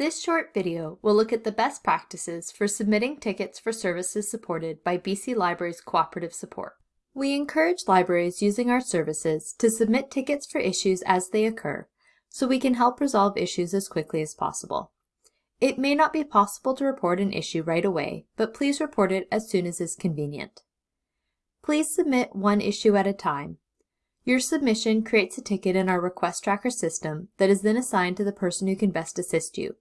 This short video will look at the best practices for submitting tickets for services supported by BC Libraries Cooperative Support. We encourage libraries using our services to submit tickets for issues as they occur, so we can help resolve issues as quickly as possible. It may not be possible to report an issue right away, but please report it as soon as is convenient. Please submit one issue at a time. Your submission creates a ticket in our request tracker system that is then assigned to the person who can best assist you.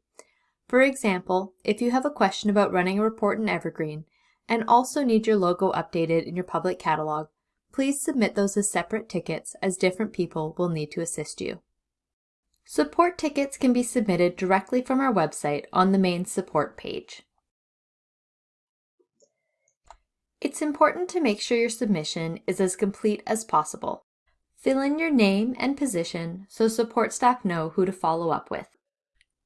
For example, if you have a question about running a report in Evergreen and also need your logo updated in your public catalog, please submit those as separate tickets as different people will need to assist you. Support tickets can be submitted directly from our website on the main support page. It's important to make sure your submission is as complete as possible. Fill in your name and position so support staff know who to follow up with.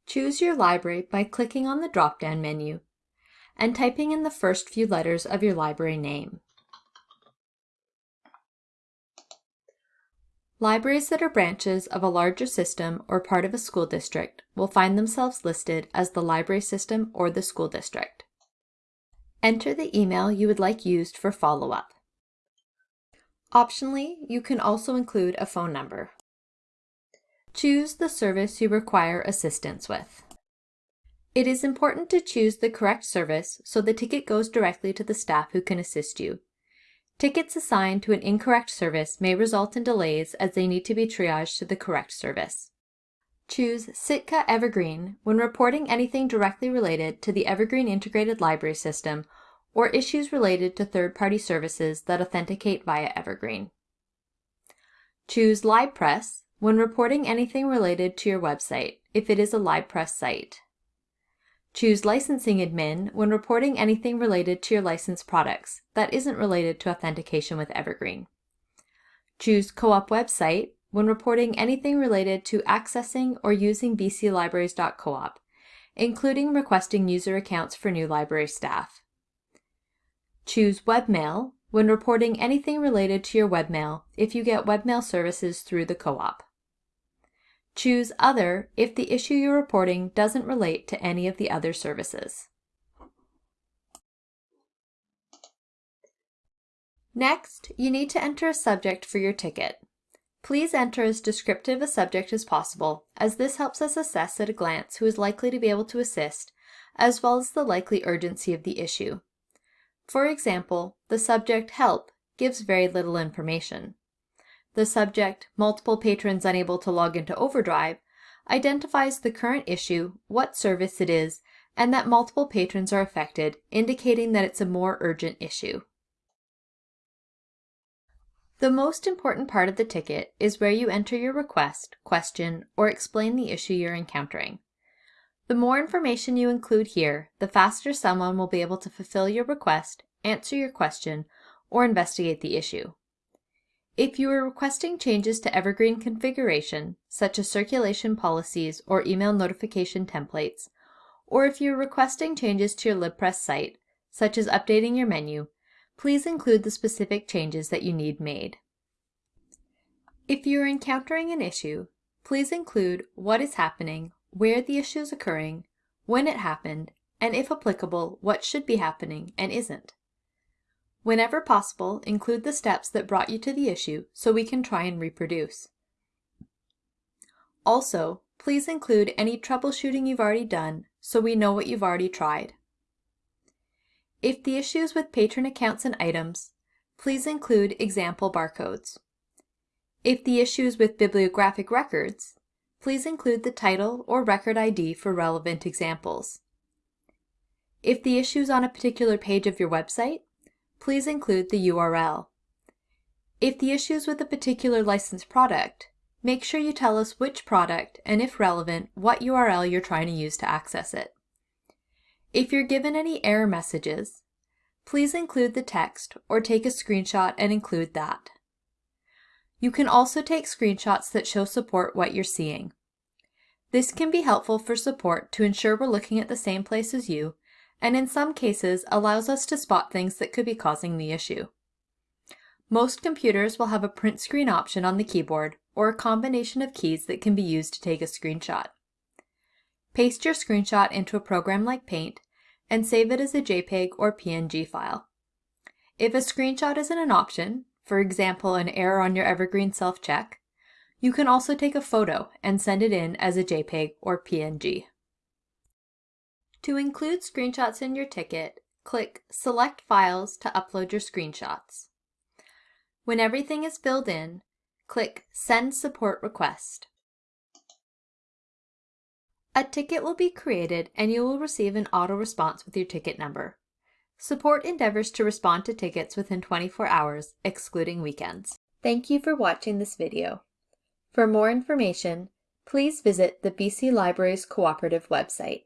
Choose your library by clicking on the drop-down menu and typing in the first few letters of your library name. Libraries that are branches of a larger system or part of a school district will find themselves listed as the library system or the school district. Enter the email you would like used for follow-up. Optionally, you can also include a phone number. Choose the service you require assistance with. It is important to choose the correct service so the ticket goes directly to the staff who can assist you. Tickets assigned to an incorrect service may result in delays as they need to be triaged to the correct service. Choose Sitka Evergreen when reporting anything directly related to the Evergreen Integrated Library System or issues related to third-party services that authenticate via Evergreen. Choose LibPress when reporting anything related to your website, if it is a LibPress site. Choose Licensing Admin when reporting anything related to your licensed products that isn't related to authentication with Evergreen. Choose Co-op Website when reporting anything related to accessing or using bclibraries.coop, including requesting user accounts for new library staff. Choose Webmail when reporting anything related to your webmail if you get webmail services through the co-op. Choose Other if the issue you're reporting doesn't relate to any of the other services. Next, you need to enter a subject for your ticket. Please enter as descriptive a subject as possible, as this helps us assess at a glance who is likely to be able to assist, as well as the likely urgency of the issue. For example, the subject Help gives very little information. The subject, multiple patrons unable to log into Overdrive, identifies the current issue, what service it is, and that multiple patrons are affected, indicating that it's a more urgent issue. The most important part of the ticket is where you enter your request, question, or explain the issue you're encountering. The more information you include here, the faster someone will be able to fulfill your request, answer your question, or investigate the issue. If you are requesting changes to Evergreen configuration, such as circulation policies or email notification templates, or if you're requesting changes to your LibPress site, such as updating your menu, please include the specific changes that you need made. If you are encountering an issue, please include what is happening, where the issue is occurring, when it happened, and if applicable, what should be happening and isn't. Whenever possible, include the steps that brought you to the issue so we can try and reproduce. Also, please include any troubleshooting you've already done so we know what you've already tried. If the issue is with patron accounts and items, please include example barcodes. If the issue is with bibliographic records, please include the title or record ID for relevant examples. If the issue is on a particular page of your website, please include the URL. If the issue is with a particular licensed product, make sure you tell us which product and if relevant, what URL you're trying to use to access it. If you're given any error messages, please include the text or take a screenshot and include that. You can also take screenshots that show support what you're seeing. This can be helpful for support to ensure we're looking at the same place as you and in some cases allows us to spot things that could be causing the issue. Most computers will have a print screen option on the keyboard or a combination of keys that can be used to take a screenshot. Paste your screenshot into a program like Paint and save it as a JPEG or PNG file. If a screenshot isn't an option, for example an error on your Evergreen self-check, you can also take a photo and send it in as a JPEG or PNG. To include screenshots in your ticket, click Select Files to upload your screenshots. When everything is filled in, click Send Support Request. A ticket will be created and you will receive an auto response with your ticket number. Support endeavors to respond to tickets within 24 hours, excluding weekends. Thank you for watching this video. For more information, please visit the BC Libraries Cooperative website.